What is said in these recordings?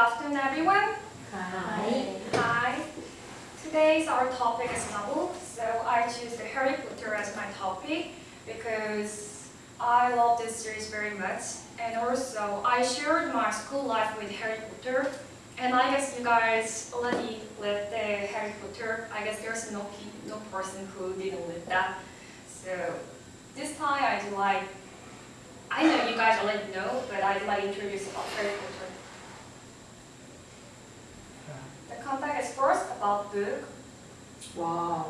afternoon, everyone. Hi. Hi. Today's our topic is novel, so I choose the Harry Potter as my topic because I love this series very much, and also I shared my school life with Harry Potter, and I guess you guys already lived the Harry Potter. I guess there's no no person who didn't live that. So this time I'd like, I know you guys already know, but I'd like to introduce about Harry Potter. The context is first about book. Wow.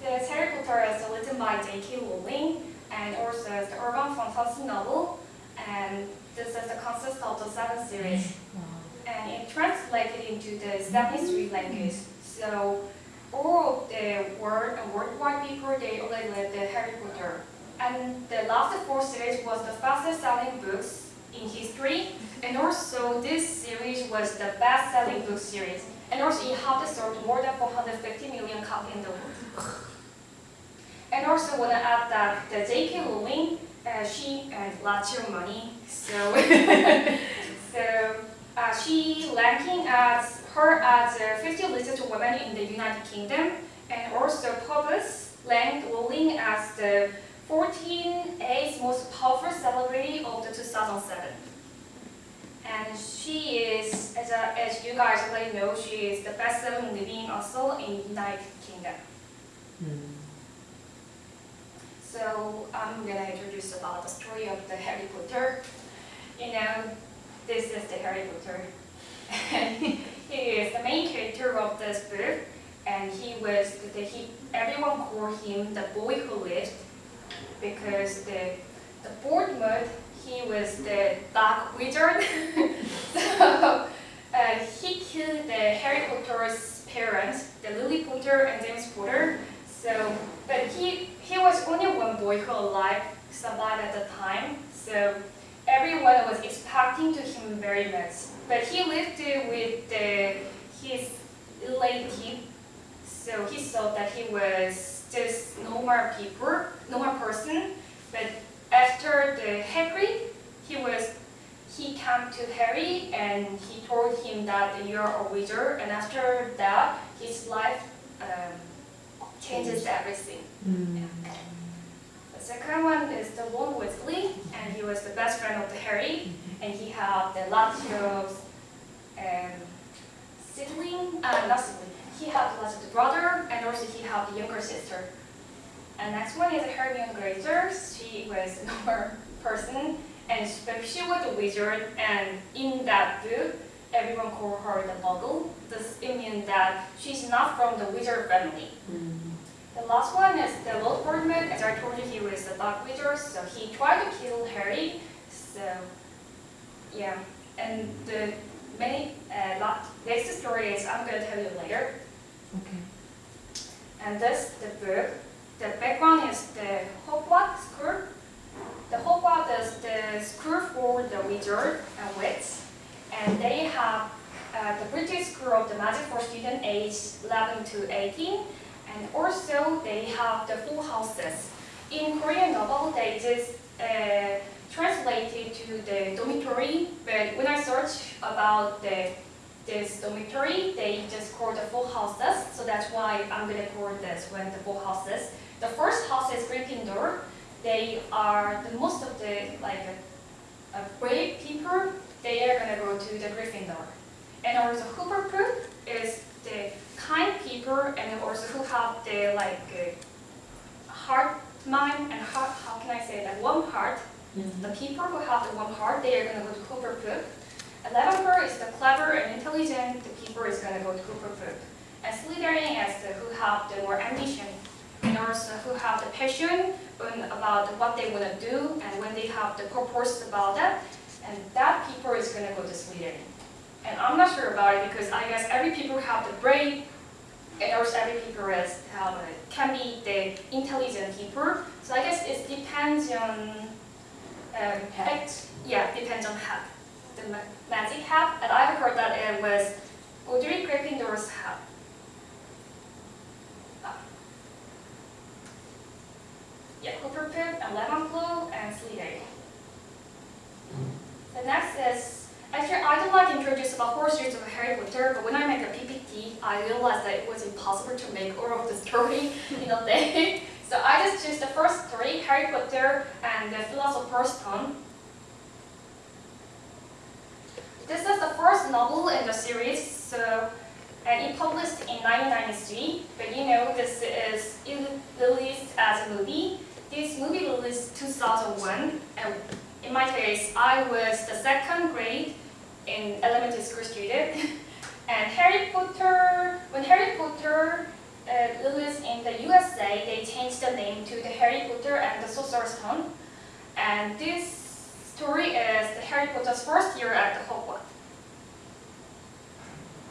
The Harry Potter is written by J.K. Rowling and also the urban fantasy novel. And this is the concept of the seven series. Wow. And it translated into the Japanese three language. So all of the world and worldwide people they already read the Harry Potter. And the last four series was the fastest selling books in history. And also this series was the best selling book series. And also it had sold more than 450 million copies in the world. And also want to add that the J.K. Rowling, uh, she earned lots of money. So, so uh, she ranking as her as a 50 richest woman in the United Kingdom, and also Forbes ranked Rowling as the 14th most powerful celebrity of the 2007. And she is, as, a, as you guys already know, she is the best-selling living also in United Kingdom. So I'm gonna introduce about the story of the Harry Potter. You know, this is the Harry Potter. he is the main character of this book, and he was the, he everyone called him the boy who lived because the the Voldemort he was the dark wizard. so uh, he killed the Harry Potter's parents, the Lily Potter and James Potter. So, but he he was only one boy who alive survived at the time. So everyone was expecting to him very much. But he lived with uh, his relative, so he thought that he was just normal people, normal person. But after the Harry, he was he came to Harry and he told him that you're a wizard. And after that, his life um, changes everything. The second one is the Ron Weasley, and he was the best friend of the Harry, and he had the lots of um, sibling, uh, not sibling, he had lots of the brother, and also he had the younger sister. And next one is Hermione Granger. She was a normal person, and she, but she was a wizard, and in that book, everyone called her the Muggle. This it means that she's not from the wizard family. The last one is the Lord Voldemort. As I told you, he was a dark wizard, so he tried to kill Harry. So, yeah. And the many uh, lot, next story is I'm going to tell you later. Okay. And this the book. The background is the Hogwarts School. The Hogwarts is the school for the wizard and wits, and they have uh, the British School of the Magic for students aged 11 to 18, and also they have the full houses. In Korean novel, they just uh, translated to the dormitory, but when I search about the this dormitory, they just call the full houses, so that's why I'm gonna call this when the full houses. The first house is Gryffindor. They are the most of the like uh, brave people. They are gonna go to the Gryffindor, and also Hufflepuff is the kind people and also who have the like uh, heart mind and heart. How can I say that? Warm heart. The people who have the warm heart, they are gonna go to Hufflepuff. Eleventh is the clever and intelligent. The people is gonna go to Hufflepuff. And Slytherin is the who have the more ambition who have the passion about what they want to do and when they have the purpose about that. And that people is gonna go to Slytherin. And I'm not sure about it because I guess every people have the brain and also every people is have a, can be the intelligent people. So I guess it depends on um, yeah, depends on hat. The magic hat, and I've heard that it was Godric Gryffindor's hat. Hufflepuff and Ravenclaw and Slytherin. The next is actually I don't like introduce Potter, but when I make a PPT, I realized that it was impossible to make all of the story in a day. So I just choose the first three, Harry Potter and the Philosopher's Stone. This is the first novel in the series, so and it published in 1993. But you know, this is released as a movie. This movie released 2001, and in my case, I was the second grade in elementary school student. and Harry Potter, when Harry Potter uh, released in the USA, they changed the name to the Harry Potter and the Sorcerer's Stone. And this story is the Harry Potter's first year at the Hogwarts.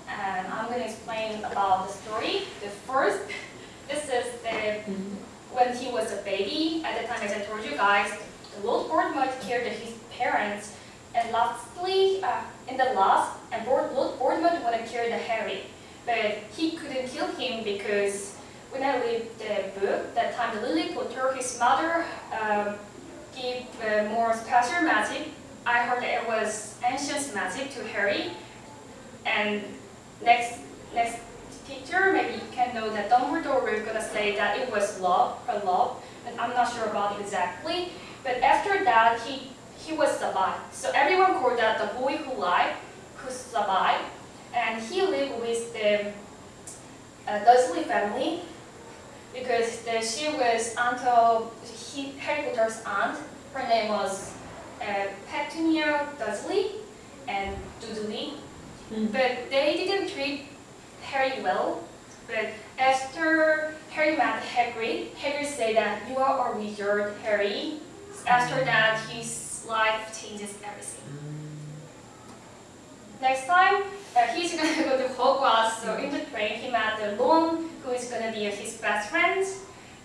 And I'm going to explain about the story. The first, this is the when he was a baby. At the time, as I told you guys, the Lord Voldemort killed his parents. And lastly, uh, in the last, and Lord Voldemort wanted to kill the Harry. But he couldn't kill him because when I read the book, that time the Lily Potter, his mother, um, gave uh, more special magic. I heard it was ancient magic to Harry. And next, next picture, maybe you can know that Dumbledore was going to say that it was love, her love. And I'm not sure about it exactly. But after that, he, he was survived. So everyone called that the boy who lied, who survived. And he lived with the uh, Dursley family because the, she was aunt of he, Harry Potter's aunt. Her name was uh, Petunia Dursley and Dudley. Mm. But they didn't treat Harry well. But after Harry met Hagrid, Hagrid said that you are a wizard, Harry. After that, his life changes everything. Next time, uh, he's gonna go to Hogwarts. So in the train, he met the Ron, who is gonna be his best friend,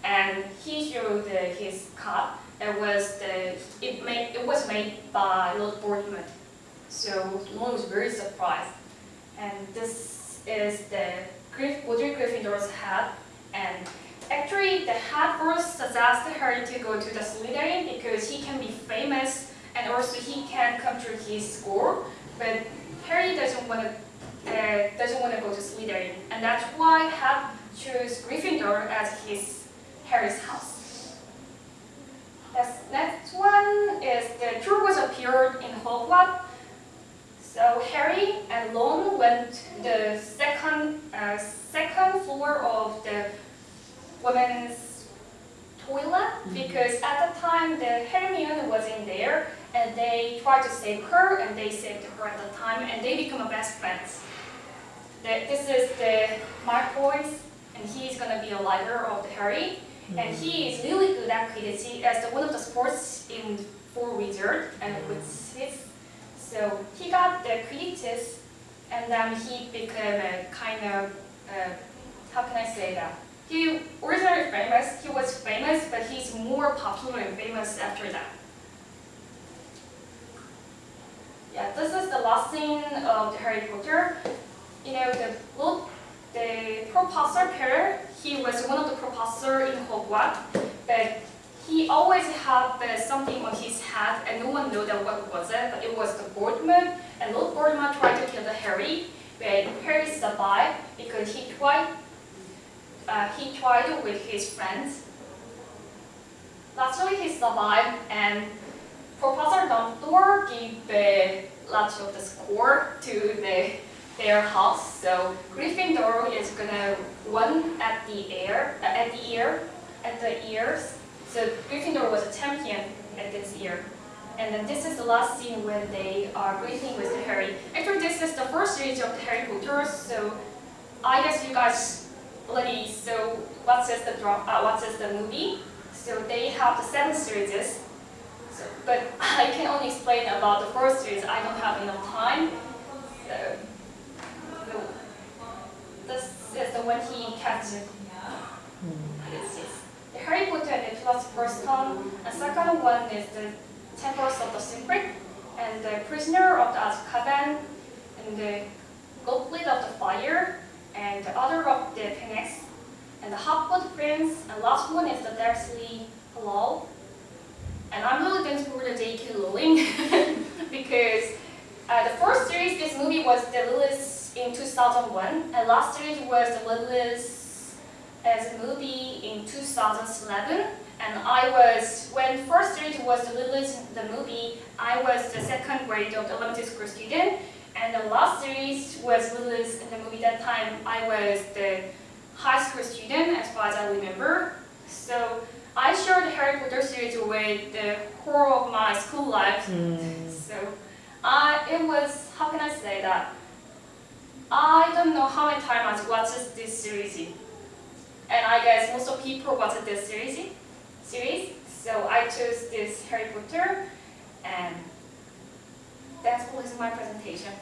and he showed his cup. It was the it made it was made by Lord Voldemort. So Ron was very surprised. And this is the Griff, Godric Gryffindor's hat. And actually, the hat first suggested her to go to the Slytherin because he can be famous and also he can come to his school. But Harry doesn't want to uh, doesn't want to go to Slytherin, and that's why Hat chose Gryffindor as his Harry's house. The next one is the Trubus appeared in Hogwarts. So Harry and Ron went to the second uh, second floor of the women's toilet because at the time the Hermione was in there and they tried to save her and they saved her at the time and they become best friends. The, this is the Malfoy and he's gonna be a leader of the Harry and he is really good at Quidditch as the one of the sports in Four Wizard and with so he got the Quidditch and then he became a kind of uh, how can I say that? He originally famous, he was famous, but he's more popular and famous after that. Yeah, this is the last scene of the Harry Potter. You know, the look, the Professor Peter, he was one of the professor in Hogwarts, but he always had uh, something on his head, and no one knew that what was it, but it was the Voldemort, and Lord Voldemort tried to kill the Harry, but Harry survived because he tried uh, he tried with his friends. Lastly, he survived, and Professor Dumbledore gave uh, lots of the score to the, their house. So Gryffindor is gonna win at the air, uh, at the year, at the years. So Gryffindor was a champion at this year. And then this is the last scene when they are greeting with Harry. Actually, this is the first series of the Harry Potter, so I guess you guys already so what is the dra- uh, what is the movie? So they have the seven series. So, but I can only explain about the first series. I don't have enough time. So, so this is the one he catches. This is the Harry Potter and the Philosopher's Stone. And second one is the Temples of the Secret and the Prisoner of the Azkaban and the Goblet of the Fire and the Order of the Phoenix and the Half-Blood Prince and last one is the Deathly Hallow. And I'm really thankful the J.K. Rowling because uh, the first series, this movie was the released in 2001, and last series was released as a movie in 2011. And I was, when first series was released the movie, I was the second grade of the elementary school student. And the last series was released in the movie that time, I was the high school student as far as I remember. So I shared the Harry Potter series with the whole of my school life. 음. So uh, it was, how can I say that? I don't know how many times I watched this series. And I guess most of people watch this series. series. So I chose this Harry Potter and that's all is my presentation.